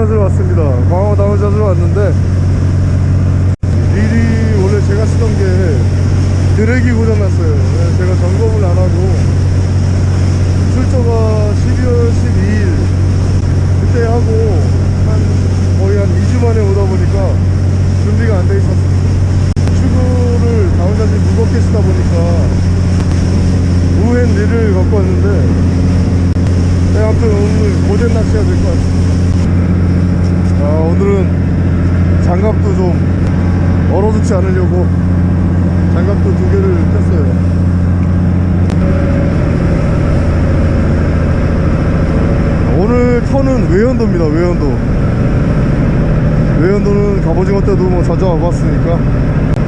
찾으러 왔습니다. 광어 다운 찾으러 왔는데 릴이 원래 제가 쓰던 게 드랙이 고장났어요. 그래서 제가 점검을 안 하고 출조가 12월 12일 그때 하고 한 거의 한 2주 만에 오다 보니까 준비가 안 돼 있었어요 출구를 다운자지 무겁게 쓰다 보니까 우엔 릴을 갖고 왔는데 네, 아무튼 오늘 고된 낚시가 될 것 같습니다 아, 오늘은 장갑도 좀 얼어붙지 않으려고 장갑도 두 개를 꼈어요. 오늘 터는 외연도입니다 외연도. 외연도는 갑오징어 때도 뭐 자주 와봤으니까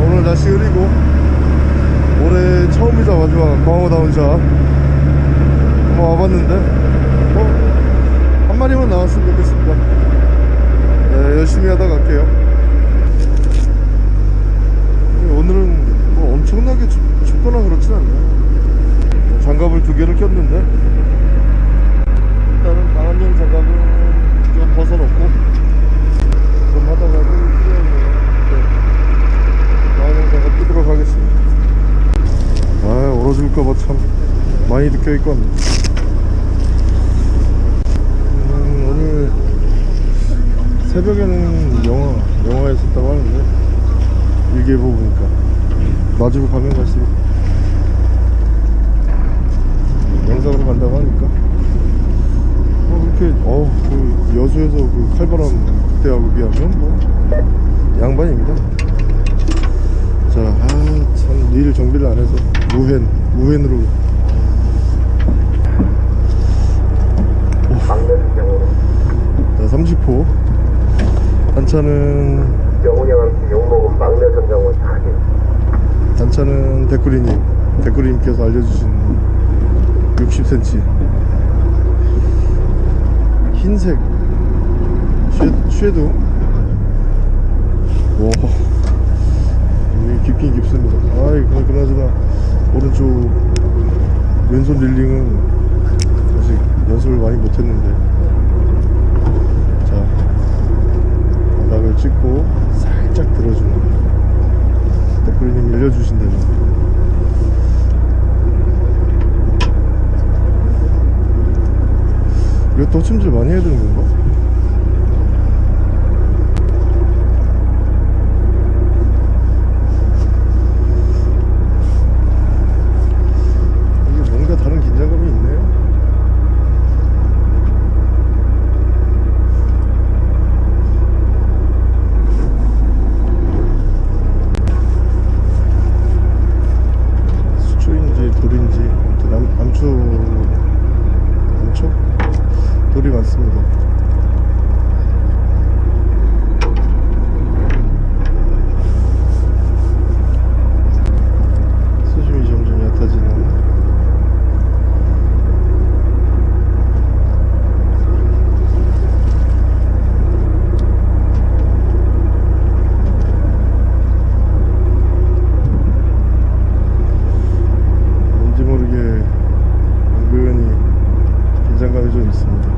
오늘 날씨 흐리고 올해 처음이자 마지막 광어다운 샷 한번 와봤는데 어? 한 마리만 나왔으면 좋겠습니다 네, 열심히 하다 갈게요. 오늘은 뭐 엄청나게 춥, 춥거나 그렇진 않네요. 장갑을 두 개를 꼈는데. 일단은 방한용 장갑은 좀 벗어놓고 좀 하다가 네. 방한용 장갑 끼도록 하겠습니다. 아 얼어질까봐 참 많이 느껴있고 합니다 음, 오늘 새벽에는 영화 영화에 있었다고 하는데 일기예보 보니까. 놔주고 가면 갈수록 영상으로 간다고 하니까. 뭐 그렇게 어그 여수에서 그 칼바람 그때하고 비하면 뭐 양반입니다. 자아참 일 정비를 안 해서 막내는 경우는 자 30호 단차는 영훈이 형한테 욕먹은 막내 선장을 하게 단차는 데꾸리님 데꾸리님께서 알려주신 60cm 흰색 쉐, 쉐도? 와 깊긴 깊습니다. 아이 그- 그나저나 오른쪽 왼손 릴링은 아직 연습을 많이 못했는데 자 바닥을 찍고 살짝 들어주는 댓글님 알려주신 대로 이거 도침질 많이 해야 되는 건가? 이게 뭔가 다른 긴장감이 있네요 수초인지 돌인지 아무튼 암, 암초 암초? 돌이 많습니다 수심이 점점 얕아지는 왠지 모르게 은근히 긴장감이 좀 있습니다.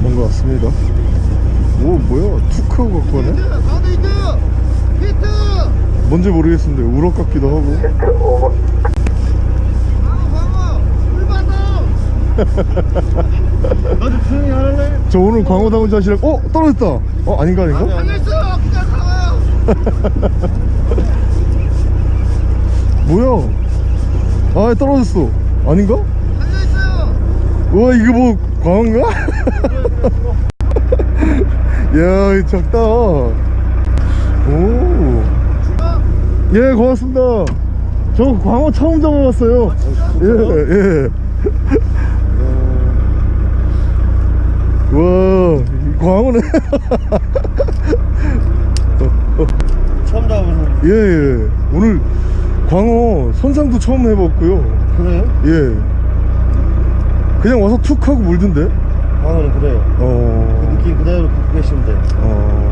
뭔가 같습니다. 오 뭐야 투크하고 갖고 와네? 가도 히트! 히트! 뭔지 모르겠는데 우럭 같기도 하고! 나도 조용히 하래? 저 오늘 광어다운 자시랑 어? 떨어졌다 어? 아닌가 아닌가? 뭐야 아 떨어졌어 아닌가? 우와 이거 뭐 광어인가? 야 작다 오 예 고맙습니다 저 광어 처음 잡아봤어요 예예 와 광어네 처음 잡아보는 예, 예. 오늘 광어 선상도 처음 해봤고요. 그래요? 예. 그냥 와서 툭 하고 물던데? 광어는 그래요 그 어. 느낌 그대로 갖고 계시면 돼요 어.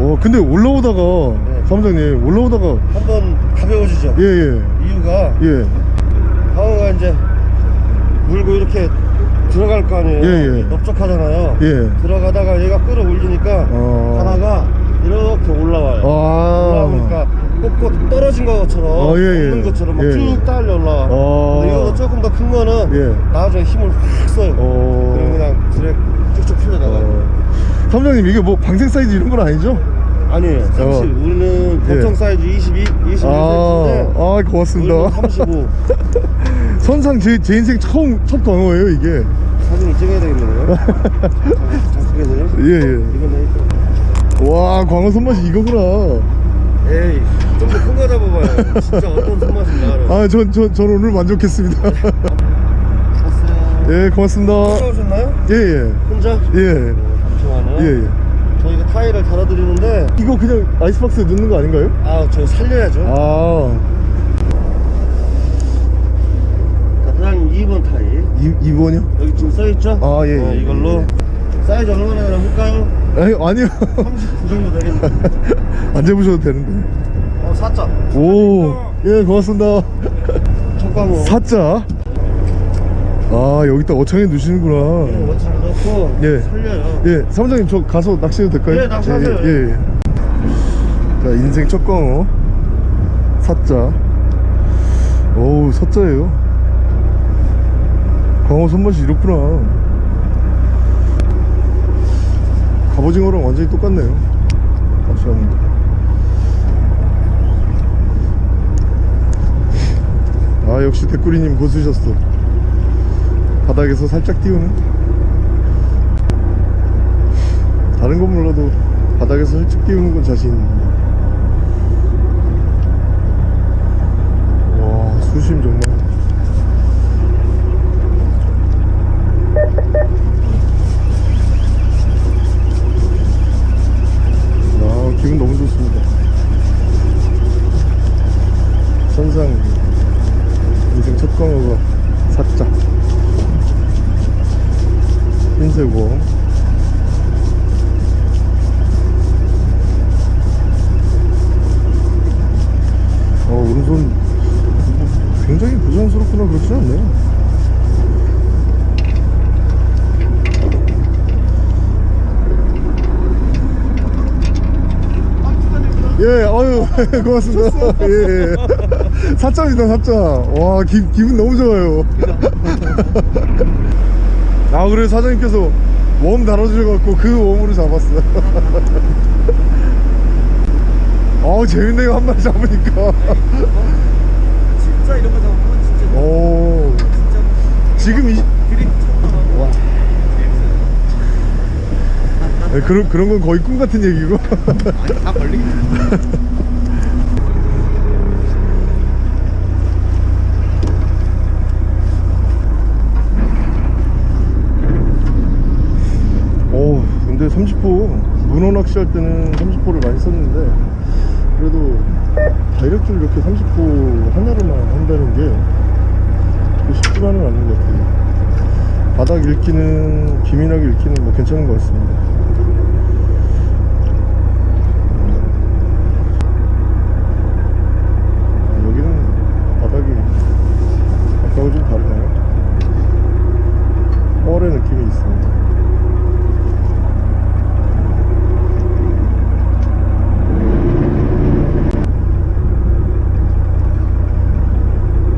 어, 근데 올라오다가, 네. 사무장님, 올라오다가, 한번 가벼워지죠 예, 예. 이유가 예. 광어가 이제 물고 이렇게 들어갈 거 아니에요 예, 예. 넓적하잖아요 예. 들어가다가 얘가 끌어올리니까 어. 하나가 이렇게 올라와요 아. 올라오니까 꼿꼿 떨어진 것처럼 어, 예, 예. 없는 것처럼 막 예. 쭉 딸려 올라와 어. 근데 이거는 조금 더 큰 거는 예. 나중에 힘을 확 써요 어. 그럼 그냥 드랙 쭉쭉 풀려나가요 어. 사무장님, 이게 뭐 방생 사이즈 이런 건 아니죠? 아니에요 30 어. 우리는 보통 예. 사이즈 22, 21cm인데 아, 아, 고맙습니다. 35 선상 제, 제 인생 처음, 첫 광어예요, 이게. 사진을 찍어야 되겠네요 예, 예. 이건 내 와, 광어 손맛이 이거구나. 에이 좀 더 큰 거 잡아봐요 진짜 어떤 손맛인지 알아요 아, 전, 전, 전 오늘 만족했습니다. 예, 고맙습니다. 혼자 오셨나요? 예, 예. 혼자? 예. 잠시만요 예, 예. 타일을 달아드리는데 이거 그냥 아이스박스에 넣는 거 아닌가요? 아 저희 살려야죠 아, 자, 사장님 2번 타일 이, 2번이요? 여기 지금 써있죠? 아, 예, 어, 예, 이걸로 사이즈 얼마나 되나 볼까요? 아니, 아니요. 39 정도 되겠네 안 잡으셔도 되는데. 어 4자 오, 예, 고맙습니다. 첫광어 사자. 아, 여기다 어창에 넣으시는구나. 원 넣고 예. 살려요 예, 사무장님 저 가서 낚시해도 될까요? 예, 낚시하세요. 예, 예, 예. 자, 인생 첫 광어. 사자. 오우, 사자예요. 광어 손맛이 이렇구나. 갑오징어랑 완전히 똑같네요. 낚시하는 게. 아, 역시 대꾸리님 고수셨어. 바닥에서 살짝 띄우는. 다른 건 몰라도 바닥에서 살짝 띄우는 건 자신 있는데. 와 수심 정말. 아 기분 너무 좋습니다. 선상 인생 첫 광어가 사자. 흰색 웜 어, 오른손 굉장히 부자연스럽구나 그렇지 않네요. 예, 아유, 고맙습니다. 예, 예. 사짜입니다, 사짜. 와, 기, 기분 너무 좋아요. 아, 그래, 사장님께서 웜 달아주셔갖고 그 웜으로 잡았어요. 어우, 재밌네요, 한 마리 잡으니까. 진짜 이런 거 잡으면 진짜 오, 진짜 지금 이, 천만 원 네, 그런, 그런 건 거의 꿈 같은 얘기고. 아니 다 걸리겠네 오, 근데 30호, 문어 낚시할 때는 30호를 많이 썼는데, 다이렉트를 이렇게 30호 하나로만 한다는 게 쉽지만은 않은 것 같아요. 바닥 읽기는, 기민하게 읽기는 뭐 괜찮은 것 같습니다. 아, 여기는 바닥이 아까하고 좀 다르네요. 뻘의 느낌이 있습니다.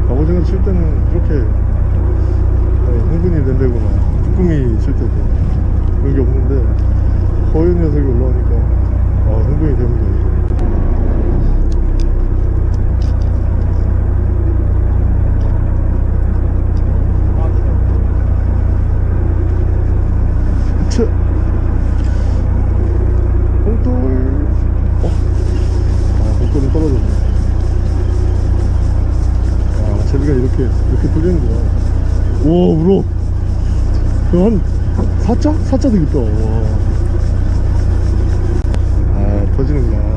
갑오징어 칠 때는 그렇게 어, 흥분이 된다거나 쭈꾸미 칠 때도 그런 게 없는데 허연 녀석이 올라오니까 아, 흥분이 됩니다. 차. 봉돌. 어? 아, 봉돌은 떨어졌네. 아, 제비가 이렇게, 이렇게 돌리는구나. 오, 물어. 그한 4자? 4자 되겠다. 와. 아, 터지는구나.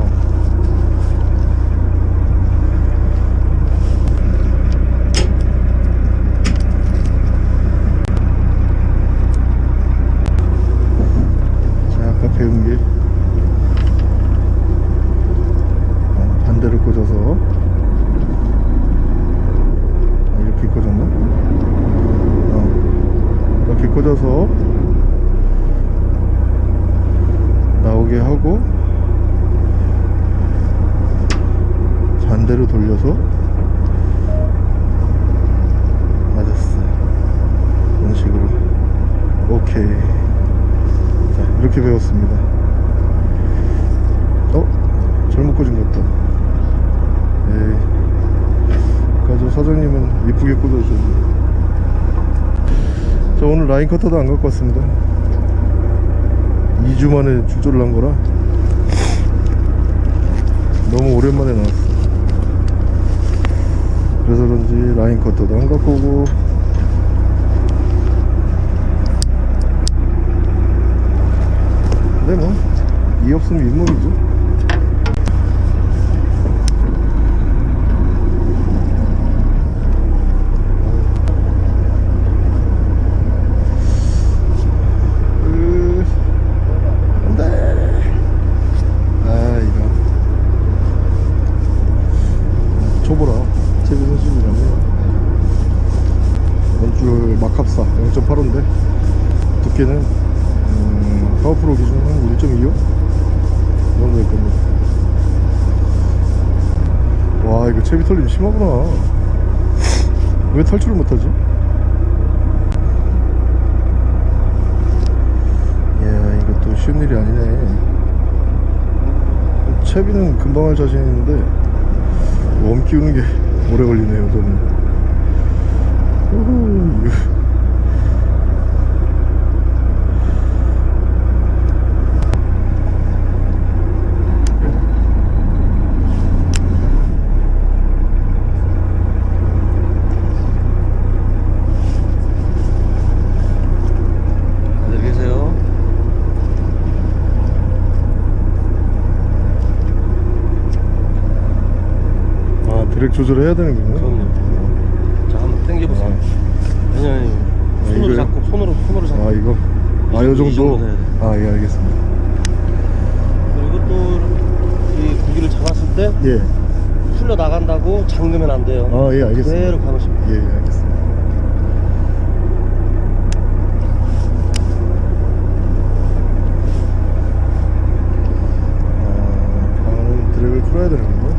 여기서 맞았어 이런 식으로 오케이 자 이렇게 배웠습니다 어? 잘못 꽂은 것 같다 에이 가져 사장님은 이쁘게 꽂아주셨네 저 오늘 라인 커터도 안 갖고 왔습니다. 2주 만에 출조를 한 거라 너무 오랜만에 나왔어 그래서 그런지 라인 커터도 안 갖고 오고 근데 뭐 이 없으면 잇몸이죠 으, 안돼 아 이거 초보라 체비 선수들이라면 원줄 막합사 0.85인데 두께는 음, 파워프로 기준 한 1.25? 이 정도일 겁니다 와 이거 채비 털림 심하구나 왜 탈출을 못하지? 이야 이것도 쉬운 일이 아니네. 채비는 금방 할 자신 있는데 웜 키우는 게 오래 걸리네요 저는 우후, 이거. 안녕히 계세요. 아 드랙 조절해야 되는군요 그럼요. 자, 한번 당겨보세요. 아니, 아니. 손으로 이거요? 잡고, 손으로, 손으로 잡고. 아 이거 아이요 정도. 아 예 알겠습니다 그리고 또 이 고기를 잡았을 때 예 풀려 나간다고 잠그면 안 돼요. 아 예 알겠습니다 그대로 돼요. 예, 예 알겠습니다 아 방어는 드랙을 풀어야 되는 건가?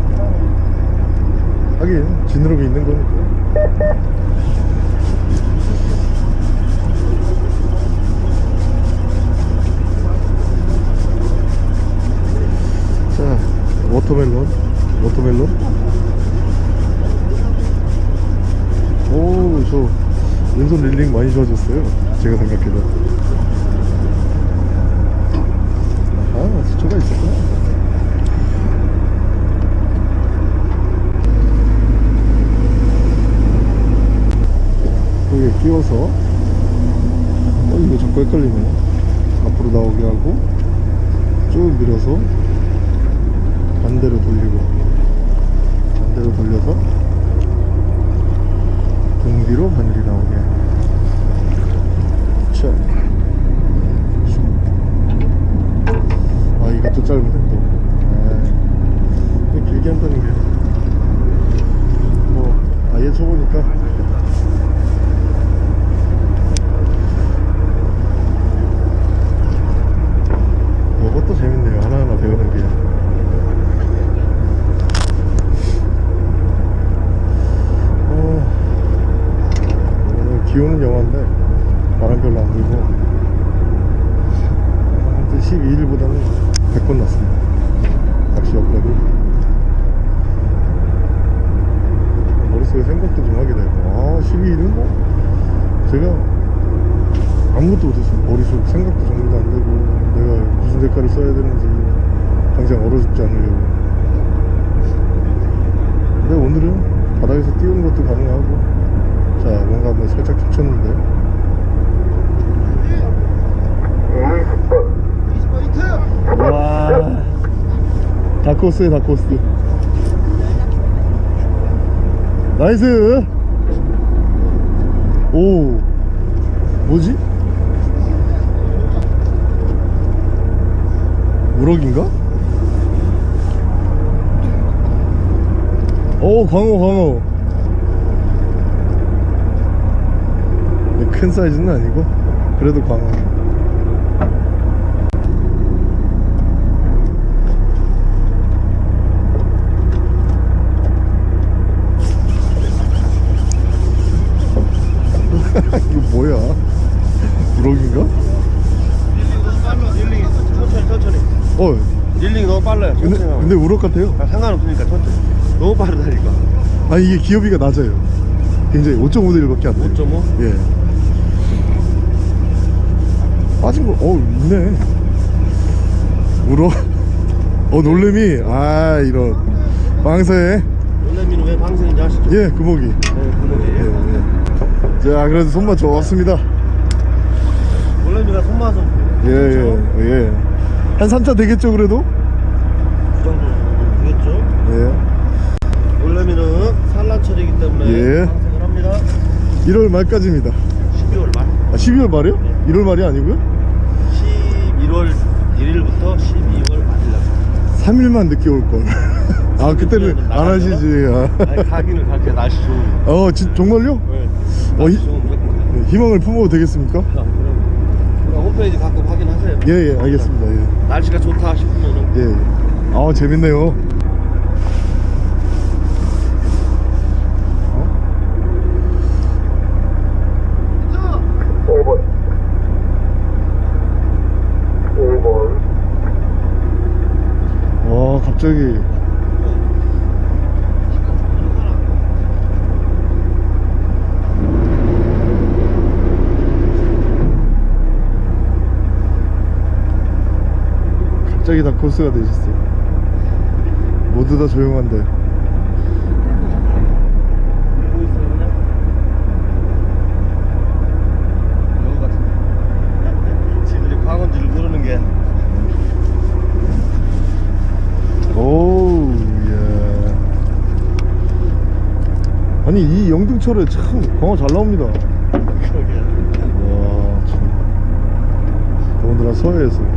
지느러미 있는 거니까 자 워터멜론 watermelon 오, 저 왼손 reeling 많이 좋아졌어요. 제가 생각해도. 아, 수초가 있었구나. 끼워서, 어, 이거 자꾸 헷갈리네. 앞으로 나오게 하고, 쭉 밀어서, 반대로 돌리고, 반대로 돌려서, 등 뒤로 바늘이 나오게 자. 아 이것도 짧은데 또 아, 이거 길게 한다는 게 뭐 아예 쳐보니까 이것도 재밌네요 하나하나 배우는 게 어, 오늘 비 오는 영화인데 바람 별로 안 불고 아무튼 12일보다는 100번 낫습니다 낚시 없다고 머릿속에 생각도 좀 하게 되고 아 12일은 뭐 제가 아무것도 못했어요 머릿속 생각도 정리도 안 되고 내가 무슨 대가를 써야 되는지 당장 얼어 죽지 않으려고 근데 오늘은 바닥에서 띄우는 것도 가능하고 자 뭔가 뭐 살짝 20번 와. 다크호스에 다크호스 nice 오 뭐지? 우럭인가? 오 광어 광어 큰 사이즈는 아니고 그래도 광어. 이거 뭐야? 우럭인가? 어. 릴링이 너무 빨라요 근데, 근데 우럭 같아요? 아, 상관없으니까 천천히. 너무 빠르다니까. 아 이게 기어비가 낮아요. 굉장히 5.5대 1밖에 안돼 5.5? 예. 빠진 거, 어 있네. 우럭. 어 놀래미. 아 이런 망사에 놀래미는 왜 방생인지 아시죠? 예 구멍이. 네 예, 구멍이에요 예. 자 그래도 손맛 좋았습니다. 놀래미가 손맛은 예 예 예. 한 3차 되겠죠 그래도? 그 정도 되겠죠? 예. 놀래미는 산란철이기 때문에 예. 방생을 합니다 1월 말까지입니다. 12월 말 아 12월 말이요? 1월 말이 아니고요? 11월 1일부터 12월 말일날 3일만 늦게 올 걸. 아 그때는 안 하시지. 아니 가기는 갈게 날씨 아. 어 진, 정말요? 네. 어, 가요 네, 희망을 품어도 되겠습니까? 아, 그럼 그럼 홈페이지 가끔 확인하세요 예예 알겠습니다. 예. 날씨가 좋다 싶으면은 예. 예. 아 재밌네요. 와 갑자기 갑자기 다 코스가 되셨어요. 모두 다 조용한데. 보고 있어요 그냥 여기 같은데 지들이 광원지를 모르는 게 오우 예. 아니 이 영등철에 참 광어 잘 나옵니다. 그러게 와 참. 더군다나 서해에서.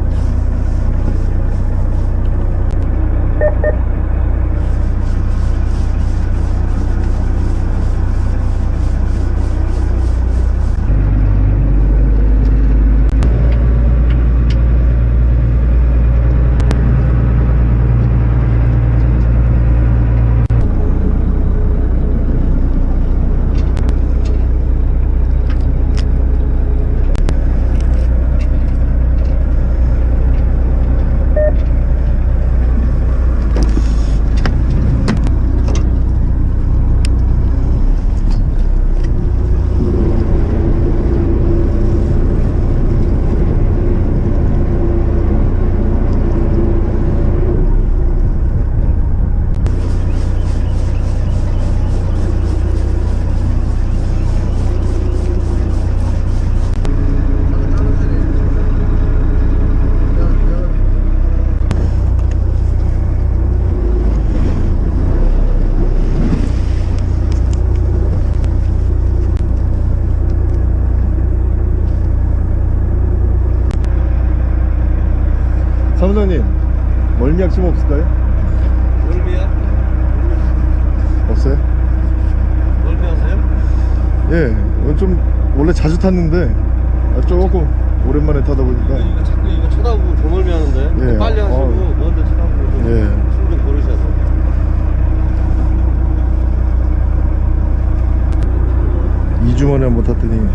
사무장님 멀미 약침 없을까요? 멀미야? 없어요? 멀미 하세요? 예, 좀 원래 자주 탔는데 아, 조금 오랜만에 타다 보니까 이거 자꾸 이거 쳐다보고 더 멀미 하는데 예. 빨리 하시고 어. 먼저 쳐다보고 좀 예. 숨좀 고르셔서 이 2주 만에 한번 탔더니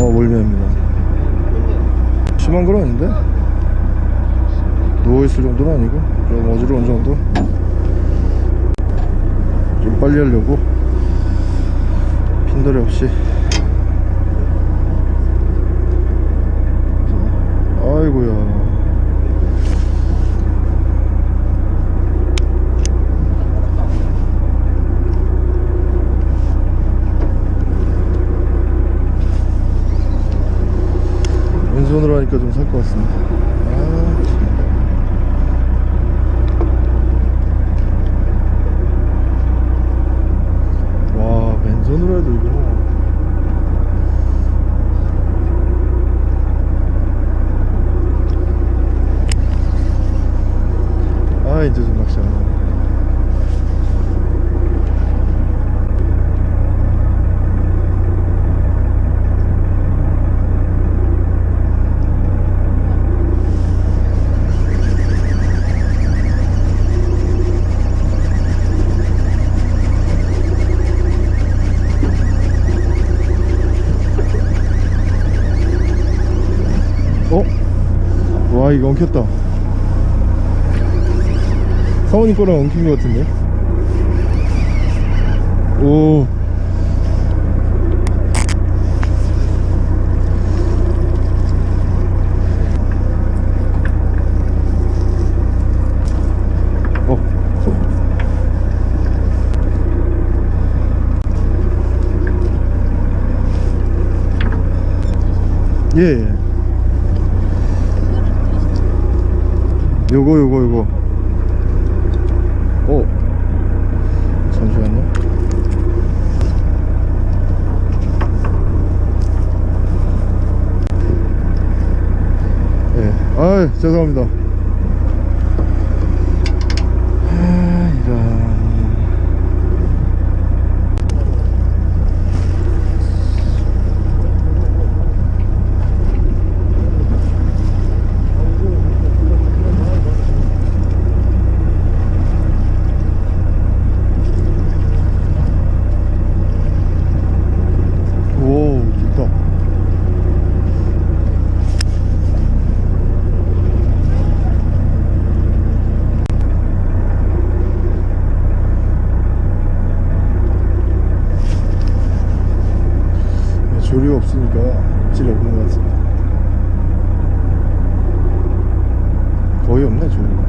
어 멀미합니다 심한 건 아닌데 누워있을 정도는 아니고 좀 어지러운 정도. 좀 빨리 하려고. 핀도리 없이 아이고야 왼손으로 하니까 좀 살 것 같습니다 아, 참. 와 맨손으로 해도 이거 아 이제 좀 낚시 안 나네 와 이거 엉켰다. 사모님 거랑 엉킨 것 같은데? 오. 어. 예, 요거 요거 요거. 어 잠시만요. 예 아 죄송합니다 아 이런 오 좋다 네, 조리가 없으니까 입질이 없는 것 같습니다 거의 없네 조리가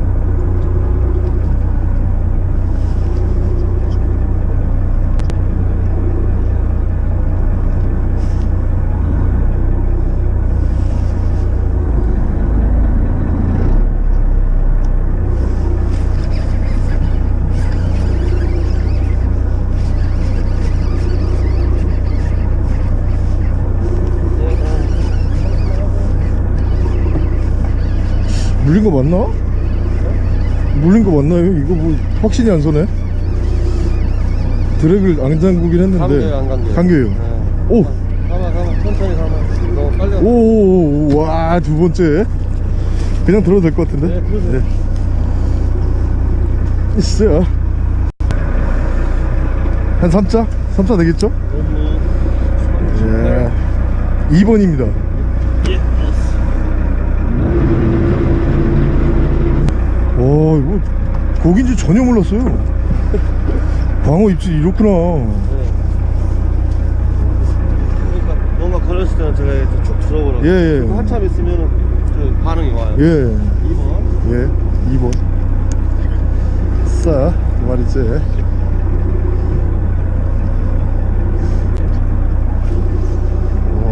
물린 거 맞나? 물린 거 맞나요? 이거 뭐 확신이 안 서네 드랙을 안 잠그긴 했는데 감겨요, 안 감겨요? 감겨요 네. 오! 가만 가만 천천히 가만 너무 빨리 오오오 와 두 번째 그냥 들어도 될 것 같은데 네, 들어도 있어요 한 3자? 3자 되겠죠? 예 2번입니다 와 이거 고기인지 전혀 몰랐어요 광어 입질이 이렇구나 네. 그러니까 뭔가 걸었을 때는 제가 이렇게 쭉 들어보라고 예, 예. 한참 있으면은 그 반응이 와요 예 2번 예, 2번. 싸, 두 마리째. 와,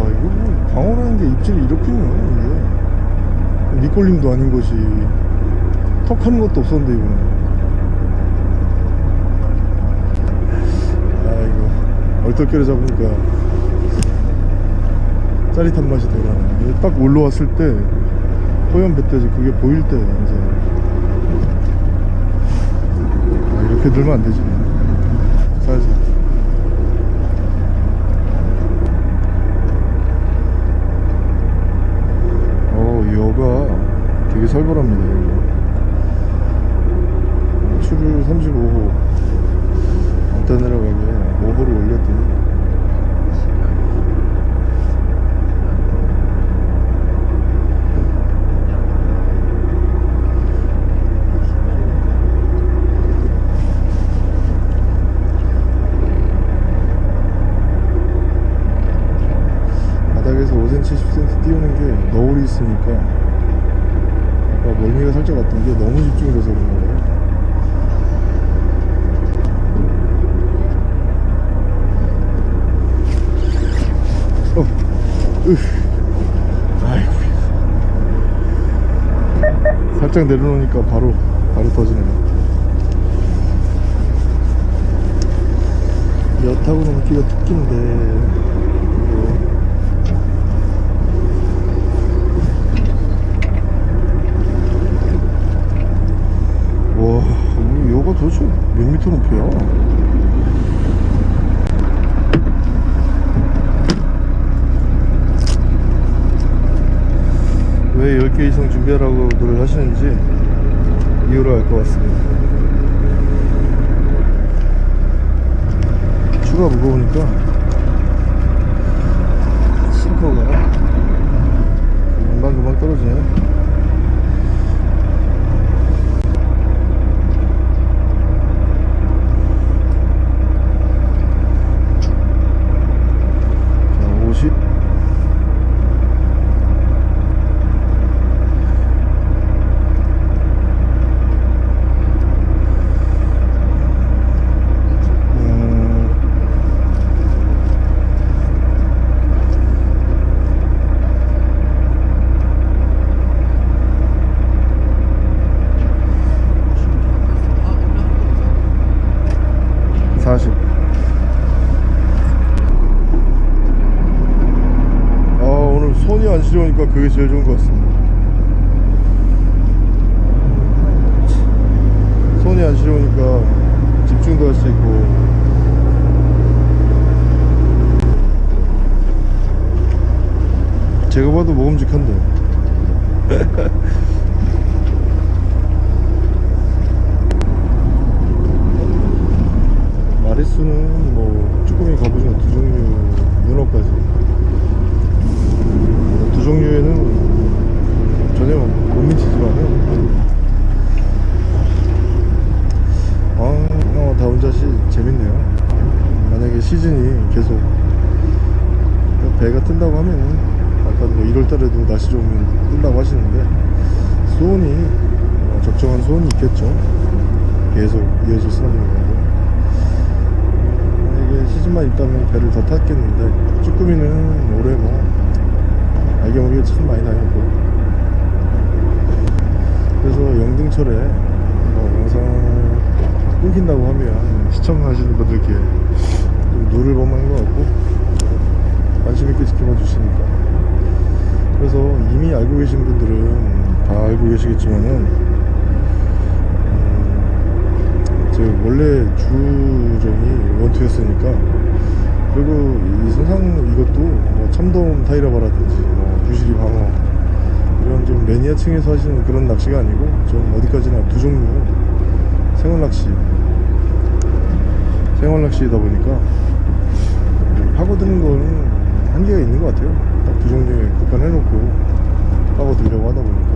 이거 뭐, 방어라는 게 입질이 이렇군요, 이게. 밑걸림도 아닌 것이. 턱 하는 것도 없었는데, 이거는. 아이고, 얼떨결에 잡으니까 짜릿한 맛이 되라네. 딱 올라왔을 때, 허연 뱃돼지 그게 보일 때 이제 아, 이렇게 들면 안 되지 살살 어 여가 되게 살벌합니다 여기 추를 35호 안타 내려가게 5호를 올렸더니 바닥에서 5cm, 10cm 띄우는 게 너울이 있으니까 아까 멀미가 살짝 왔던 게 너무 집중을 해서 그런 거예요. 어. 살짝 내려놓으니까 바로, 바로 터지네요. 여타고 넘기가 특기인데, 이거. 와, 우리 여가 도대체 몇 미터 높이야? 왜 10개 이상 준비하라고들 하시는지 이유를 알 것 같습니다. 추가 무거우니까 싱커가 금방금방 떨어지네. 40 아, 오늘 안 시려우니까 그게 제일 좋은 것 같습니다. 손이 안 시려우니까 집중도 할 수 있고. 제가 봐도 먹음직한데. 마리수는 뭐 쭈꾸미 갑오징어 두 종류 문어까지 두 종류에는 전혀 못 미치지만은. 아, 어, 다 혼자시 재밌네요. 만약에 시즌이 계속 배가 뜬다고 하면은 아까 뭐 1월달에도 날씨 좋으면 뜬다고 하시는데 수온이 어, 적정한 수온이 있겠죠. 계속 이어질 수는 없는 거고. 만약에 시즌만 있다면 배를 더 탔겠는데 쭈꾸미는 올해 뭐 모르게 참 많이 다녔고. 그래서 영등철에 뭐 영상 끊긴다고 하면 시청하시는 분들께 좀 우를 범하는 것 같고 관심 있게 지켜봐 주시니까. 그래서 이미 알고 계신 분들은 다 알고 계시겠지만은 음, 제 원래 주종이 원투였으니까 그리고 이 선상 이것도 뭐 참돔 타이라바라든지 뭐 부시리 방어. 이런 좀 매니아층에서 하시는 그런 낚시가 아니고 좀 어디까지나 두 종류. 생활 낚시. 생활 낚시이다 보니까 파고드는 거는 한계가 있는 것 같아요. 딱 두 종류에 국한해놓고 파고들려고 하다 보니까.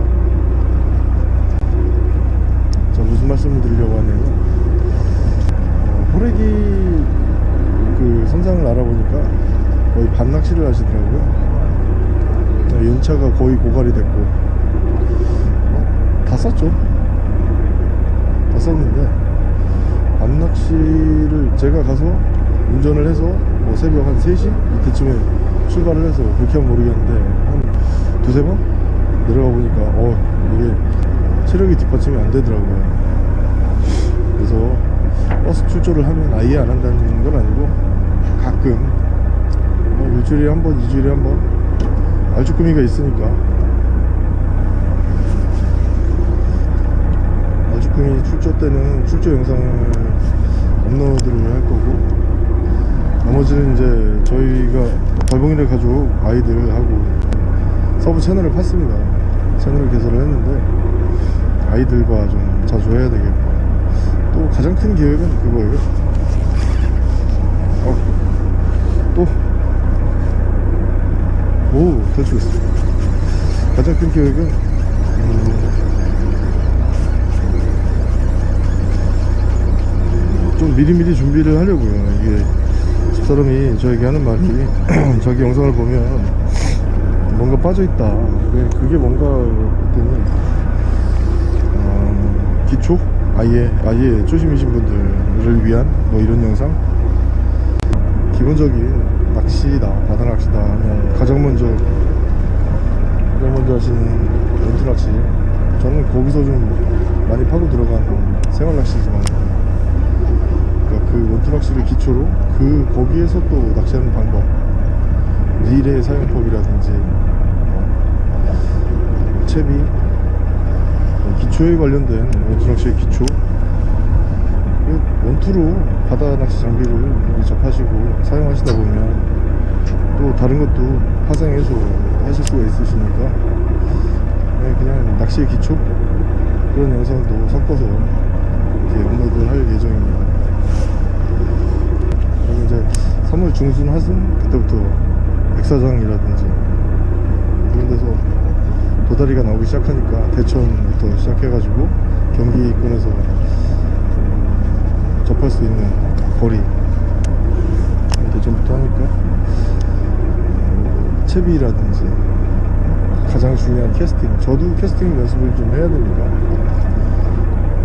자 무슨 말씀을 드리려고 하냐면 어, 호래기 그 선상을 알아보니까 거의 밤낚시를 하시더라고요. 어, 연차가 거의 고갈이 됐고. 어, 다 썼죠? 다 썼는데. 밤낚시를 제가 가서 운전을 해서 뭐 새벽 한 3시? 이때쯤에 출발을 해서 그렇게 하면 모르겠는데 한 두세 번 내려가 보니까 어 이게 체력이 뒷받침이 안 되더라고요. 그래서 버스 출조를 하면 아예 안 한다는 건 아니고 가끔 뭐 일주일에 한 번, 이주일에 한 번 알쭈꾸미가 있으니까. 알쭈꾸미 출조 때는 출조 영상을 업로드를 할 거고 나머지는 이제 저희가 발봉이네 가족 아이들하고 sub 채널을 팠습니다. 채널을 개설을 했는데 아이들과 좀 자주 해야 되겠고 또 가장 큰 계획은 그거예요 어, 또 오, 탈출했어. 가장 큰 계획은, 음, 좀 미리미리 준비를 하려고요. 이게, 집사람이 저에게 하는 말이, 자기 영상을 보면, 뭔가 빠져있다. 그게- 뭔가, 그랬더니, 어, 기초? 아예, 아예 초심이신 분들을 위한, 뭐 이런 영상? 기본적인 낚시다 바다 낚시다 가장 먼저 가장 먼저 하시는 원투 낚시 저는 거기서 좀 많이 파고 들어간 생활 낚시지만 그러니까 그 원투 낚시를 기초로 그 거기에서 또 낚시하는 방법 릴의 사용법이라든지 뭐 채비 뭐 기초에 관련된 원투 낚시의 기초 그 원투로 바다 낚시 장비를 접하시고 사용하시다 보면 또 다른 것도 파생해서 하실 수가 있으시니까. 네, 그냥 낚시의 기초? 그런 영상도 섞어서 이렇게 업로드 할 예정입니다. 그리고 이제 3월 중순 하순 그때부터 백사장이라든지 그런 데서 도다리가 나오기 시작하니까 대천부터 시작해가지고 경기권에서 접할 수 있는 거리 대전부터 하니까. 음, 채비라든지 가장 중요한 캐스팅. 저도 캐스팅 연습을 좀 해야 되니까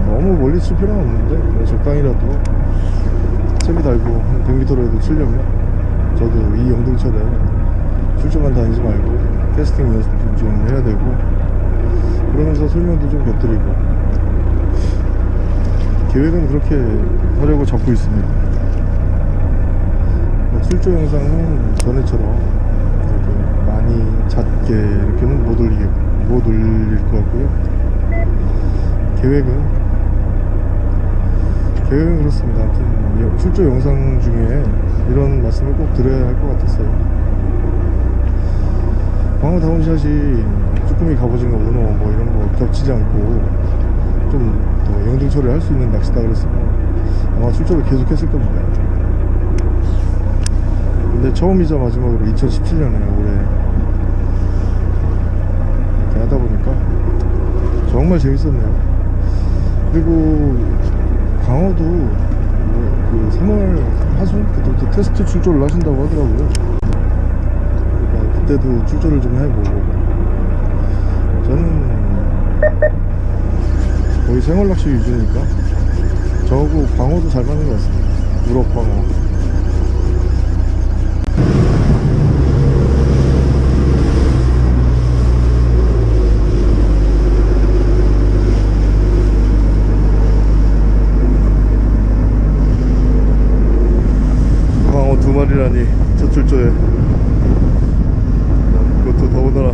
너무 멀리 칠 필요는 없는데 적당히라도 채비 달고 한 100m라도 치려면 저도 이 영등철에 출조만 다니지 말고 캐스팅 연습 좀 해야 되고 그러면서 설명도 좀 곁들이고. 계획은 그렇게 하려고 잡고 있습니다. 뭐 출조 영상은 전에처럼 많이 잦게 이렇게는 못 올리게 못 올릴 것 같고요. 계획은 계획은 그렇습니다. 아무튼 여- 출조 영상 중에 이런 말씀을 꼭 드려야 할 것 같았어요. 광어 다운샷이 쭈꾸미 갑오징어 문어 뭐 이런 거 겹치지 않고 좀 더 영등 처리할 수 있는 낚시다 그랬으면 아마 출조를 계속 했을 겁니다. 근데 처음이자 마지막으로 2017년에 올해 이렇게 하다 보니까 정말 재밌었네요. 그리고 광어도 뭐그 3월 하순 그때부터 테스트 출조를 하신다고 하더라고요. 그러니까 그때도 출조를 좀 해보고 저는 거의 생활 낚시 위주니까 저하고 광어도 잘 맞는 것 같습니다. 우럭 광어. 광어 두 마리라니 첫 출조에 그것도 더군다나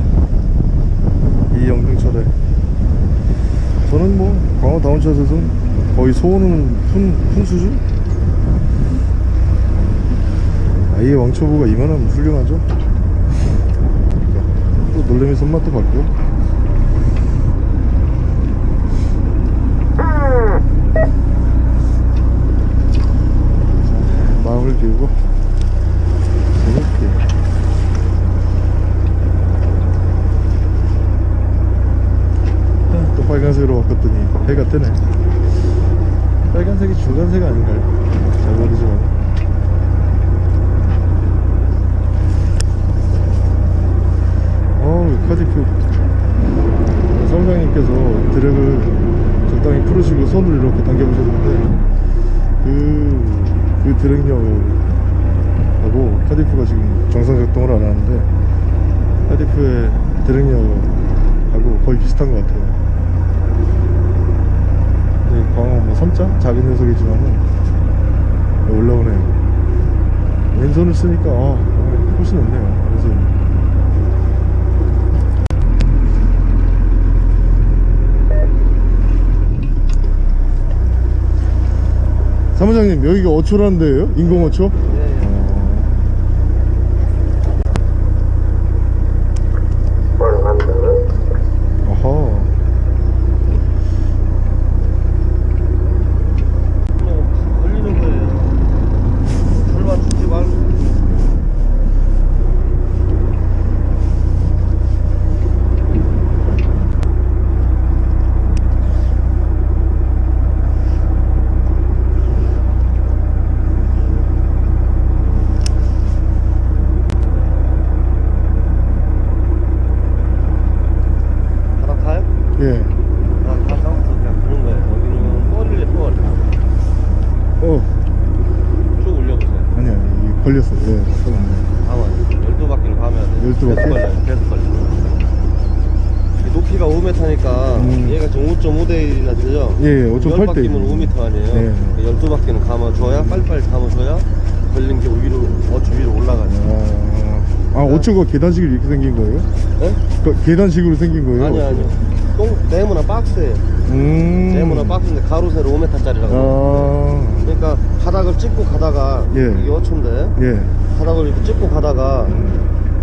이 영등철에 저는 뭐 광어 다운샷에서는 거의 소원은 푼, 푼 수준? 아예 왕초보가 이만하면 훌륭하죠 또 놀래미 손맛도 봤고 자, 마음을 비우고 재밌게 또 빨간색으로 바꿨더니 해가 뜨네 빨간색이 중간색 아닌가요? 잘 모르지만 어우 카디프 사무장님께서 드랙을 적당히 풀으시고 손을 이렇게 당겨보셨는데 그, 그 드랙력하고 카디프가 지금 정상 작동을 안 하는데 카디프의 드랙력하고 거의 비슷한 것 같아요. 네, 광어 뭐 3자? 작은 녀석이지만은 올라오네요. 왼손을 쓰니까 아, 아, 훨씬 낫네요 왼손 사무장님 여기가 어초라는 데예요? 인공 어초? 어허 걸리는 거예요. 절반 주지 말고. 바닥 타요? 예. 아, 바닥부터 그냥 그런 거예요. 여기는 뻘이래, 뻘. 어 쭉 올려보세요. 아니 아니 이게 걸렸어 예 잠깐만요 가만 열두 바퀴를 가면 돼. 12 계속 바퀴? 걸려요. 계속 걸려. 이 높이가 5m니까 음. 얘가 지금 5.5대 1이나 되죠? 예, 예, 5.8 10 대 바퀴면 1. 5m 아니에요? 네. 그 12바퀴는 감아줘야 빨리빨리 감아줘야 걸린 게 위로 어쭈 위로 올라가죠. 어초가 계단식으로 이렇게 생긴 거예요? 네? 그 계단식으로 생긴 거예요? 아니요 아니요. 똥 네모나 박스예요. 음. 네모나 박스인데 가로 세로 5m짜리라고. 아. 그러니까 바닥을 찍고 가다가 예. 이게 어초인데 예. 바닥을 이렇게 찍고 가다가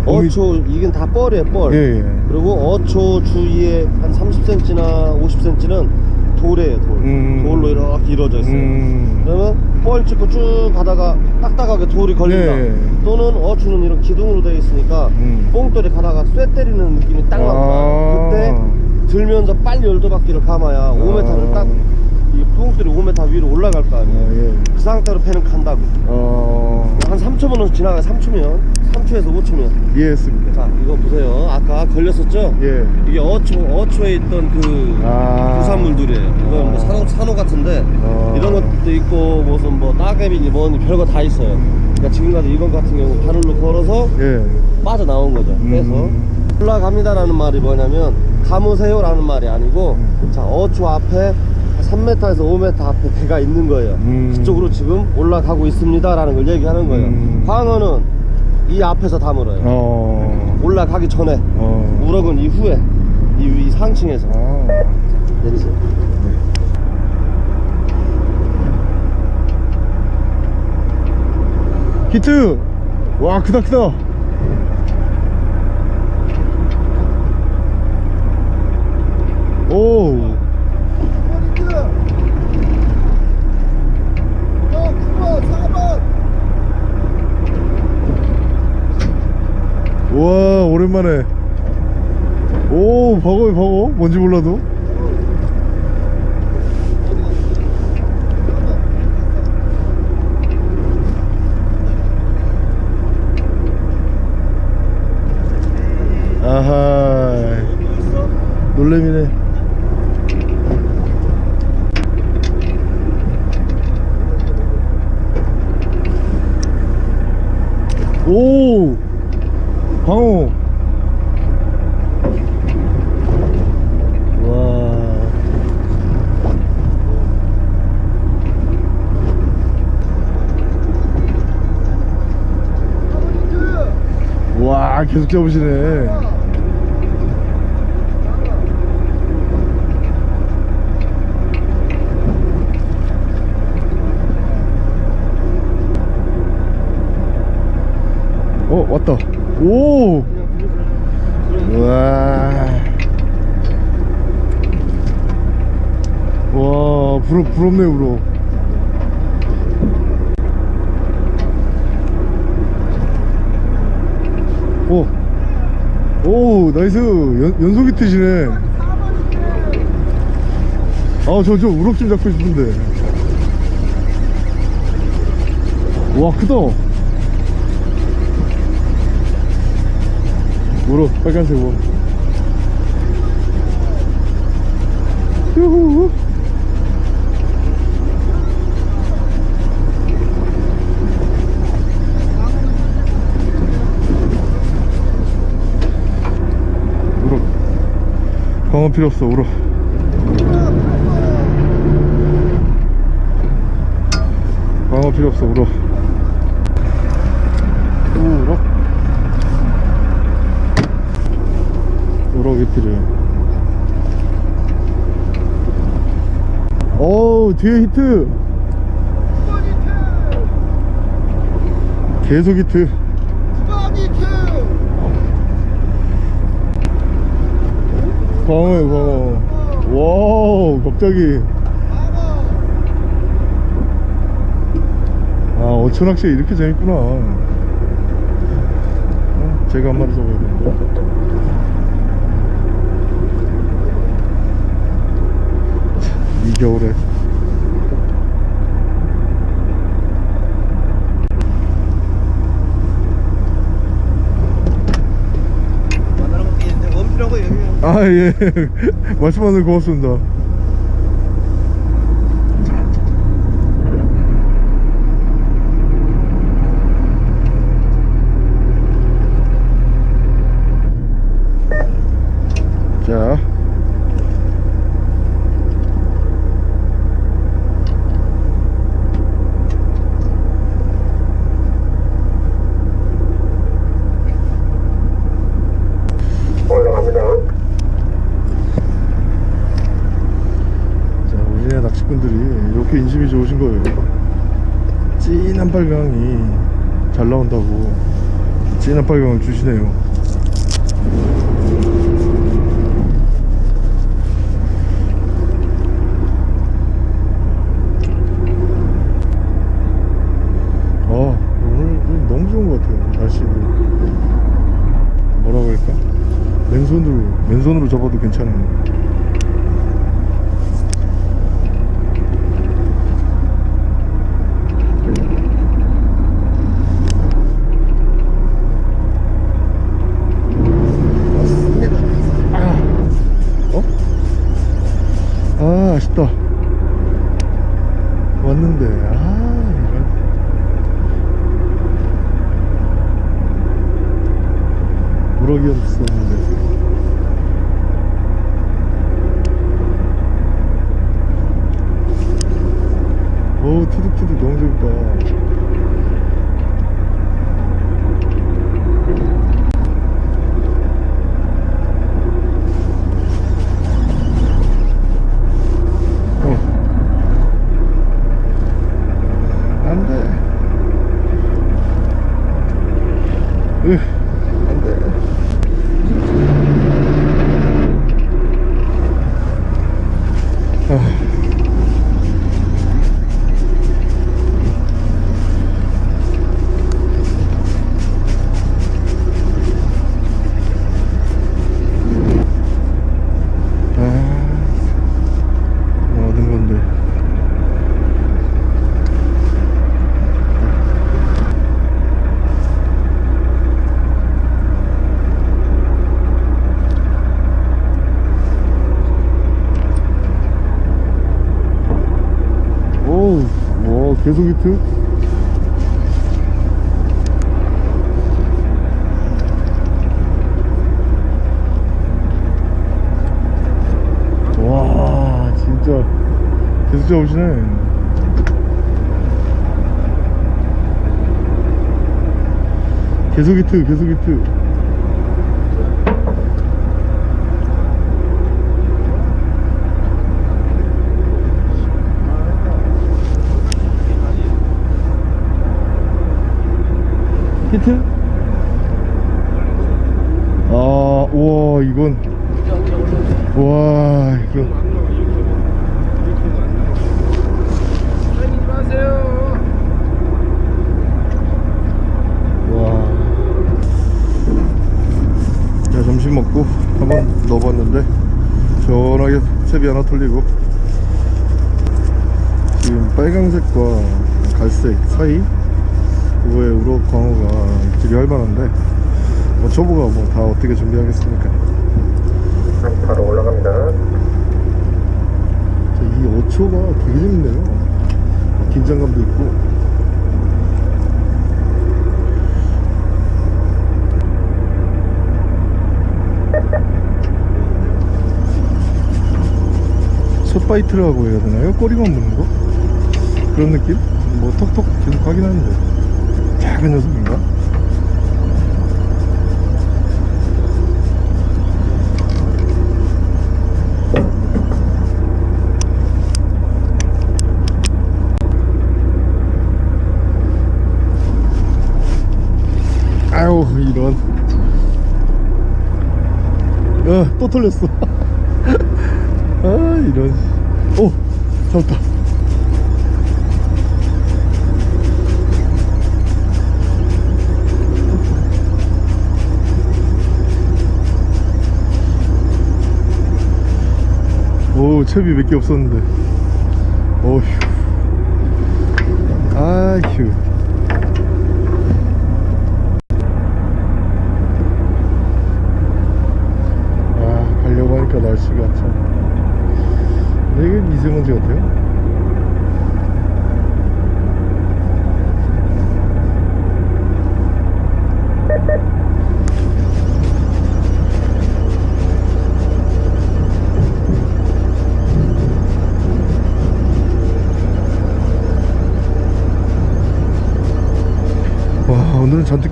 어미- 어초 이건 다 뻘이에요 뻘. 예, 예. 그리고 어초 주위에 한 30cm나 50cm는 돌이에요 돌. 음. 돌로 이렇게 이루어져 있어요. 음. 그러면 뻘 찍고 쭉 가다가 딱딱하게 돌이 걸린다. 네. 또는 어초는 이런 기둥으로 되어 있으니까 음. 뽕돌이 가다가 쇠 때리는 느낌이 딱 난다. 아. 그때 들면서 빨리 열두 바퀴를 감아야 5m를 딱 이 뽕돌이 5m 위로 올라갈 거 아, 아니에요. 예. 그 상태로 패는 간다고. 어. 한 3초면 지나가요. 3초면 3초에서 5초면. 이해했습니다. 자 이거 보세요. 아까 걸렸었죠? 예. 이게 어초 어초에 있던 그 아. 부산물들이에요. 이건 뭐 산호, 산호 같은데 어. 이런 것도 있고 무슨 뭐 따개비니 뭐니 별거 다 있어요. 그러니까 지금까지 이건 같은 경우 바늘로 걸어서 예. 빠져나온 거죠. 음. 그래서 올라갑니다라는 말이 뭐냐면 감으세요라는 말이 아니고 음. 자 어초 앞에 3m에서 5m 앞에 배가 있는 거예요. 음. 그쪽으로 지금 올라가고 있습니다 라는 걸 얘기하는 거예요. 음. 광어는 이 앞에서 다 물어요. 어. 올라가기 전에 어. 우럭은 이후에 이, 이 상층에서 아. 내리세요. 히트! 와, 크다, 크다. 오. 9번 히트 형 9번 4번 와, 오랜만에. 오, 버거이 버거. 뭔지 몰라도. 아하. 놀래미네. 오! 광호. 와. 히트 와, 계속 잡으시네. 어, 왔다. 오! 와. 와, 부럽, 부럽네, 부럽. 오. 오, 나이스. 연, 연속 히트시네. 4번 히트 아, 저, 저, 우럭 좀 잡고 싶은데. 와, 크다. 우럭, 빨간색 우럭. 유후. 광어 필요 없어, 우럭. 광어 필요 없어 우럭 우럭 우럭이 필요해 어우 뒤에 히트 9번 히트! 계속 히트 9번 히트 광어에 광어. 와우 갑자기. 아 어촌낚시 이렇게 재밌구나. 어, 제가 한 마리 잡아야 되는데 참, 이 겨울에 만나는 것도 있는데 원피라고 여기 아예. 말씀하셔서 고맙습니다 자 자, 우리네 낚시꾼들이 이렇게 인심이 좋으신 거예요. 진한 빨강이 잘 나온다고 진한 빨강을 주시네요. 계속 잡으시네. 계속 히트, 계속 히트. 히트? 아, 우와, 이건. 와, 이건. 와. 자, 점심 먹고 한번 넣어봤는데, 시원하게 채비 하나 털리고, 지금 빨강색과 갈색 사이, 그거에 우럭 광어가 입질이 할 만한데, 뭐 초보가 뭐 다 어떻게 준비하겠습니까? 바로 올라갑니다. 자, 이 어초가 되게 재밌네요. 긴장감도 있고. 숏바이트라고 해야 되나요? 꼬리만 무는 거? 그런 느낌? 뭐 톡톡 계속 하긴 하는데 작은 녀석인가? 아유 이런 어 또 털렸어 아 이런 오 잡았다. 오 채비 몇 개 없었는데. 어휴. 아휴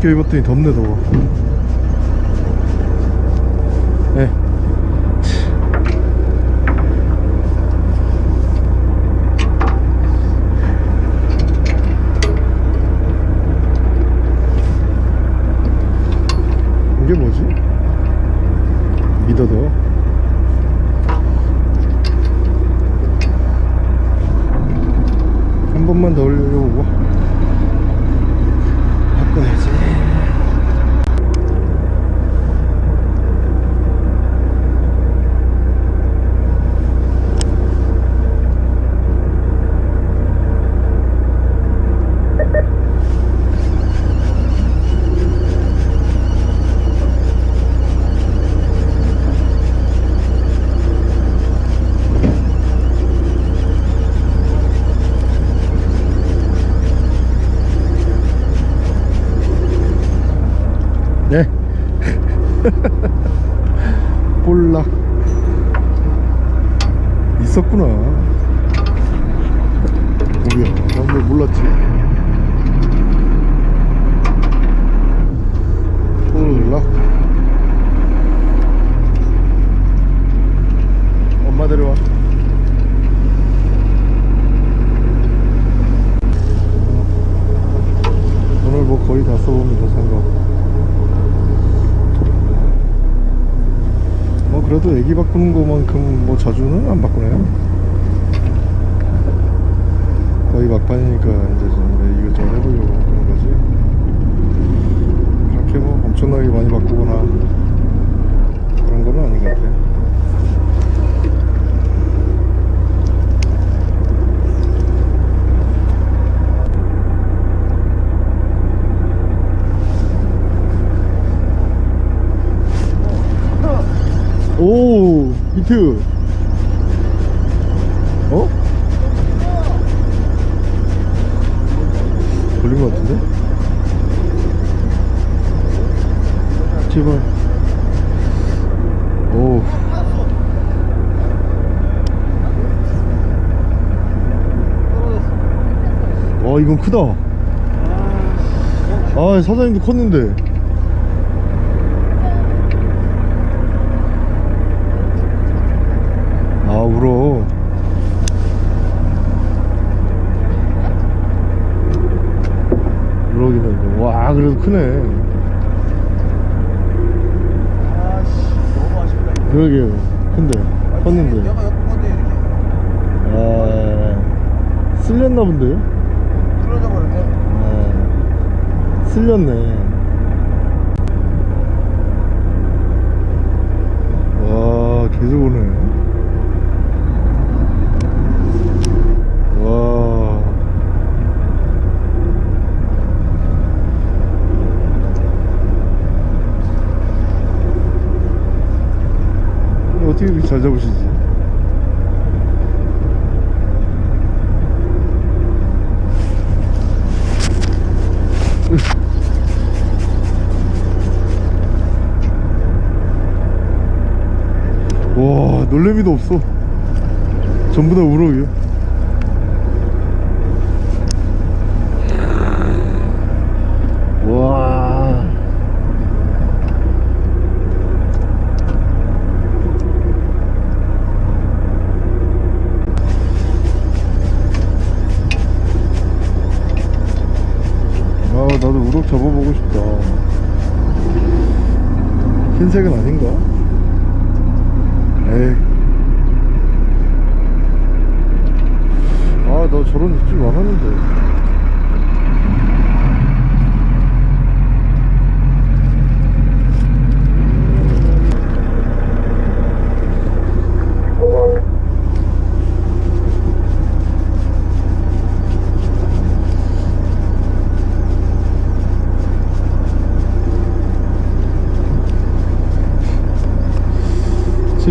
잔뜩 껴입었더니 덥네 더워 오 히트 어? 걸린 것 같은데? 제발. 오. 와 이건 크다. 아 사장님도 컸는데 아 울어. 울어긴 해. 와 그래도 크네. 아씨 너무 아쉽다 그러게요. 큰데. 컸는데. 내가 엮은 건데 이렇게. 아 쓸렸나 본데요? 틀어져 버렸네. 아 쓸렸네 와 계속 오네 와 어떻게 이렇게 잘 잡으시지? 와 놀래미도 없어 잡아보고 싶다. 흰색은 아닌가? 에이. 아나 저런 입질 많았는데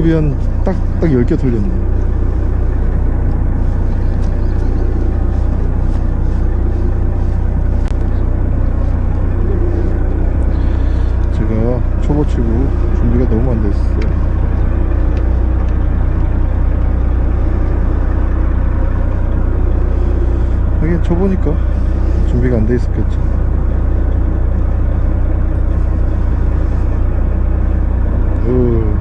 칩이 한 딱 딱 10개 돌렸네. 제가 초보 치고 준비가 너무 안돼 있었어요. 하긴 초보니까 준비가 안 돼 있었겠죠 으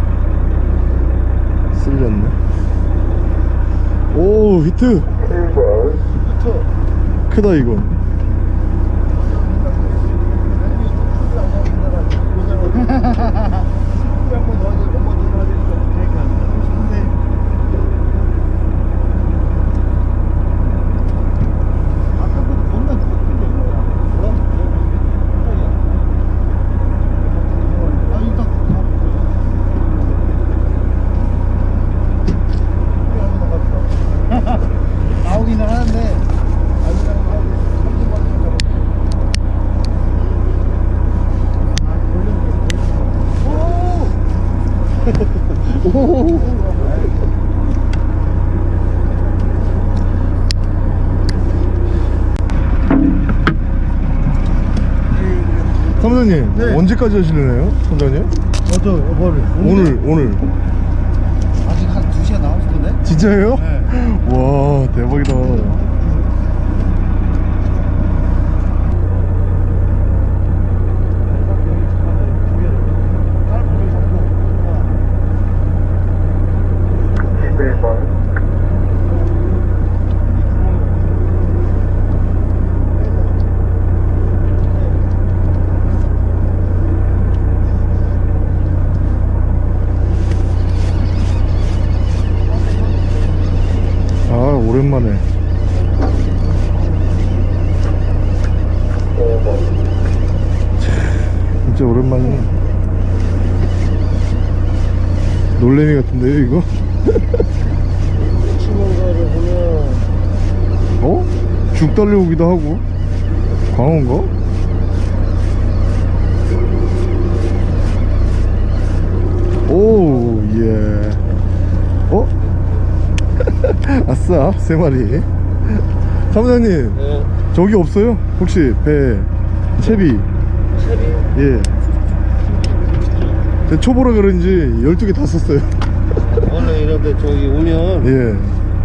쓸렸네 오 히트. 크다 이건 한번 넣어야 돼, 한번 넣어야 되니까. 아까보다 겁나 크던데, 뭐야? 아, 일단 나오기는 하는데 사무장님 네. 언제까지 하실래요 선장님? 어저 뭐를 오늘 오늘 아직 한 2시간 남았을 텐데 진짜예요? 네. 와 대박이다 진짜 오랜만이네 놀래미 같은데요 이거? 치는 거를 보면 어? 죽 달려오기도 하고 광어인가? 오, 예. 어? 아싸, 세 마리. 사무장님, 예, 저기 없어요? 혹시 배, 채비? 채비 예. 초보라 그런지 12개 다 썼어요. 이런데 저기 오면 예.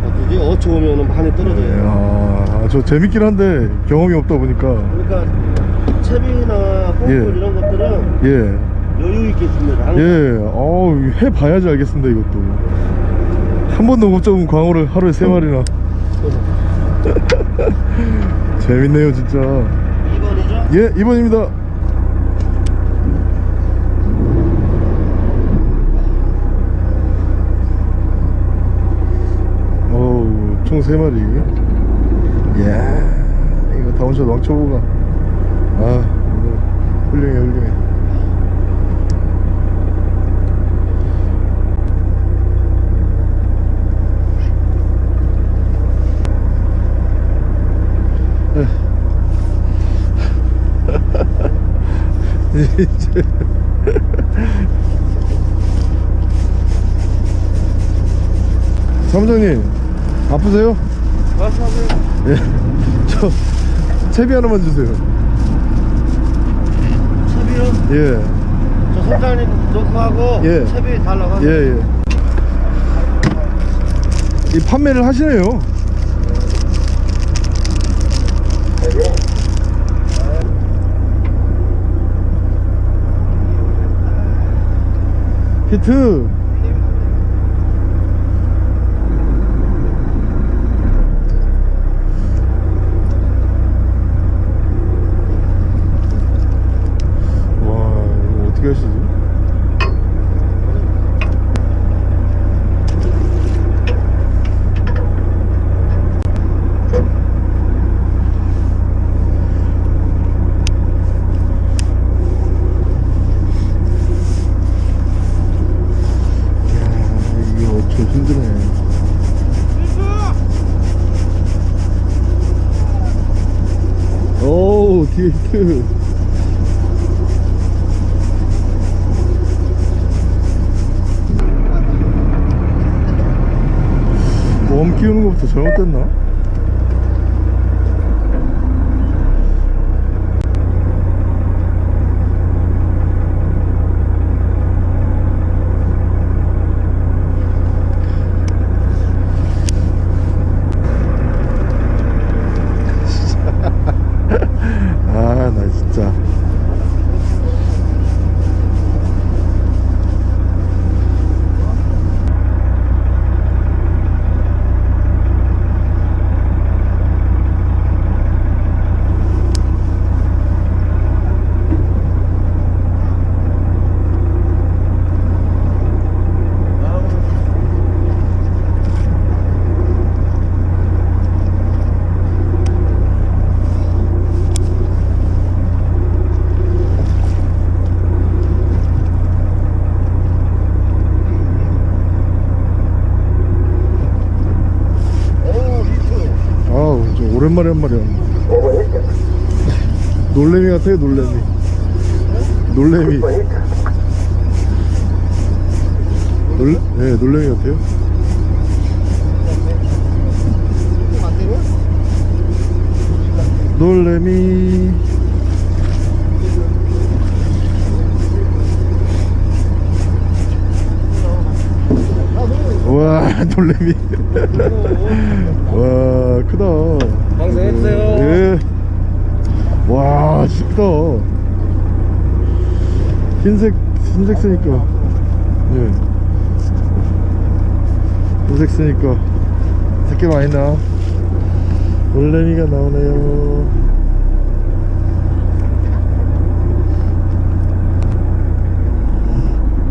어디지 어초 오면은 많이 떨어져요. 아, 저 재밌긴 한데 경험이 없다 보니까. 그러니까 채비나 뽕돌 예. 이런 것들은 예. 여유 있게. 항상. 예, 어우, 해 봐야지 알겠습니다, 이것도. 한 번도 못 잡은 광어를 하루에 세 마리나. 재밌네요, 진짜. 2번이죠? 예, 2번입니다. 어우, 총 세 마리. 이야, 이거 down shot 왕초보가. 아, 훌륭해, 훌륭해. 사무장님 아프세요? 말씀하세요. 예. 저 채비 하나만 주세요. 채비요? 예. 저 선장님 놓고 하고 예. 채비 달라고 하세요. 예, 예. 이 판매를 하시네요. 히트. 와, 이거 어떻게 하시지? 야, 이게 어쩌 힘드네. 오, 뒤에 히트. 웜 끼우는 것부터 잘못됐나? 아, 나 진짜. 오 히트. 아우, 좀 오랜만에 한 마리 왔네. 놀래미 같아요, 놀래미. 놀래미. 놀래, 네, 놀래미 같아요. 놀래미. 와, 놀래미. 와, 크다. 방생했어요. 예. 와, 쉽다. 흰색, 흰색 쓰니까. 예. 흰색 쓰니까. 새끼 많이 나. 놀래미가 나오네요.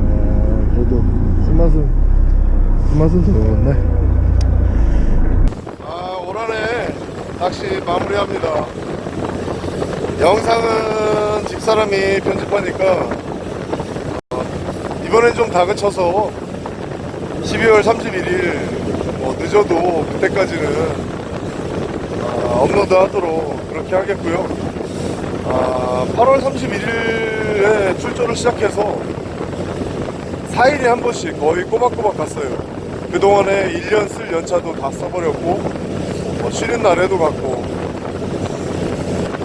아, 그래도 쓴맛은, 쓴 맛은 들어갔네. 아, 올 한해 낚시 마무리합니다. 영상은 집사 윗사람이 편집하니까 어, 이번엔 좀 다그쳐서 12월 31일 뭐 늦어도 그때까지는 아, 업로드 하도록 그렇게 하겠고요. 아, 8월 31일에 출조를 시작해서 4일에 한 번씩 거의 꼬박꼬박 갔어요. 그동안에 1년 쓸 연차도 다 써버렸고, 뭐 쉬는 날에도 갔고,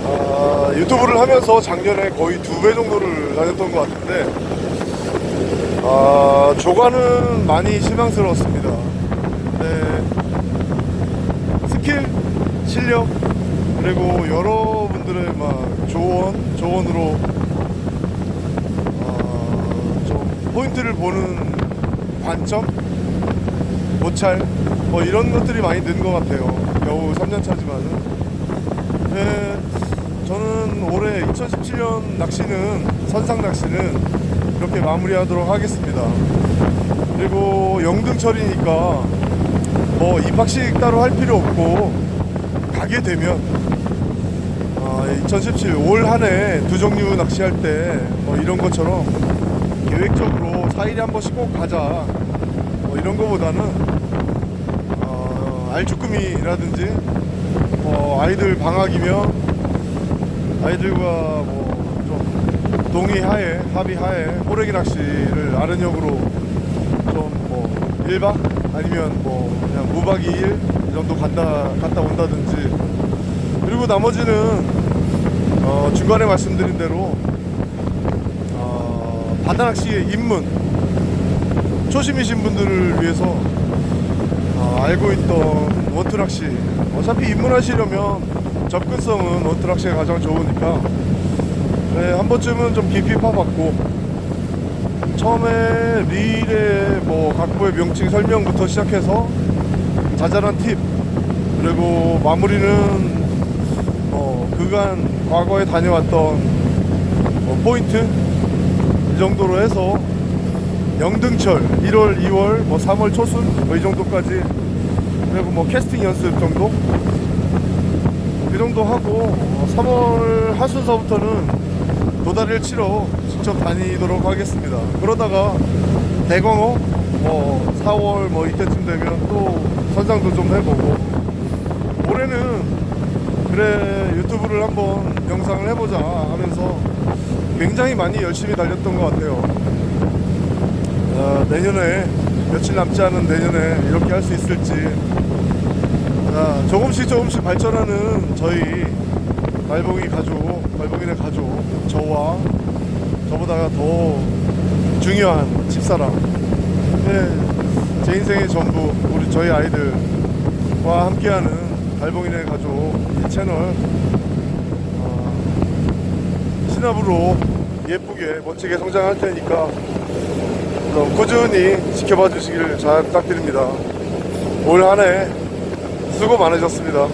아, 유튜브를 하면서 작년에 거의 두 배 정도를 다녔던 것 같은데, 아, 조과는 많이 실망스러웠습니다. 네, 스킬, 실력, 그리고 여러분들의 막 조언, 조언으로 어, 좀 포인트를 보는 관점, 모찰, 뭐 이런 것들이 많이 는 것 같아요. 겨우 3년 차지만은. 네, 저는 올해 2017년 낚시는 선상 낚시는 이렇게 마무리하도록 하겠습니다. 그리고 영등철이니까 뭐 입학식 따로 할 필요 없고 가게 되면 2017 올 한 해 두 종류 낚시할 때 뭐 이런 것처럼 계획적으로 4일에 한 번씩 꼭 가자 뭐 이런 거보다는 어, 알쭈꾸미라든지 뭐 아이들 방학이면 아이들과 뭐 좀 동의하에 합의하에 호래기 낚시를 아른역으로 좀 뭐 1박 아니면 뭐 그냥 무박 2일 이 정도 간다 갔다 온다든지. 그리고 나머지는 어, 중간에 말씀드린 대로 어, 바다 낚시의 입문 초심이신 분들을 위해서 어, 알고 있던 낚시 어차피 입문하시려면 접근성은 낚시가 가장 좋으니까 네, 한 번쯤은 좀 깊이 파봤고 처음에 릴의 뭐 각부의 명칭 설명부터 시작해서 자잘한 팁 그리고 마무리는 뭐 그간 과거에 다녀왔던 뭐 포인트? 이 정도로 해서 영등철 1월, 2월, 뭐 3월 초순 뭐 이 정도까지 그리고 뭐 캐스팅 연습 정도 이 정도 하고 어, 3월 하순서부터는 도다리를 치러 직접 다니도록 하겠습니다. 그러다가 대광어 뭐 4월 뭐 이때쯤 되면 또 선상도 좀 해보고 올해는 그래 유튜브를 한번 영상을 해보자 하면서 굉장히 많이 열심히 달렸던 것 같아요. 어, 내년에 며칠 남지 않은 내년에 이렇게 할 수 있을지. 자, 조금씩 조금씩 발전하는 저희 말봉이 가족, 말봉이네 가족 저와 저보다가 더 중요한 집사람. 네, 제 인생의 전부 우리 저희 아이들과 함께하는 발봉이네 가족 이 채널. 어, 신압으로 예쁘게 멋지게 성장할 테니까 꾸준히 지켜봐 주시기를 잘 부탁드립니다. 올 한해 수고 많으셨습니다